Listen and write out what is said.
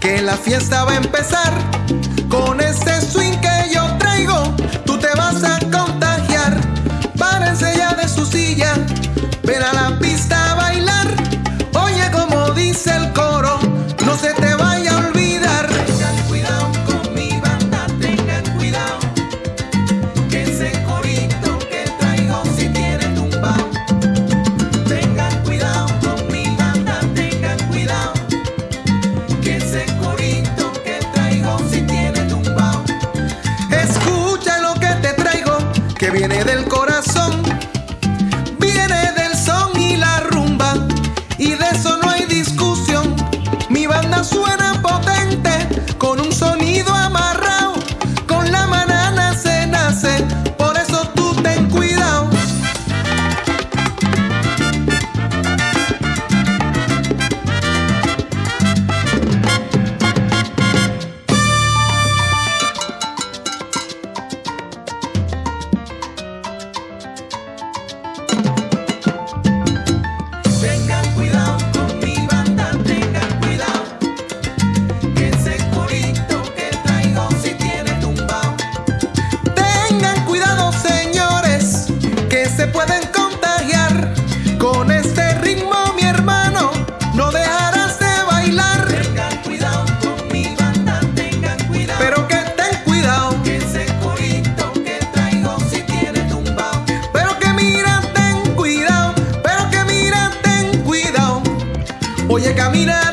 que la fiesta va a empezar. Con ese swing que yo traigo, tú te vas a contagiar. Párense ya de su silla, ven a la pista. cuidado. mira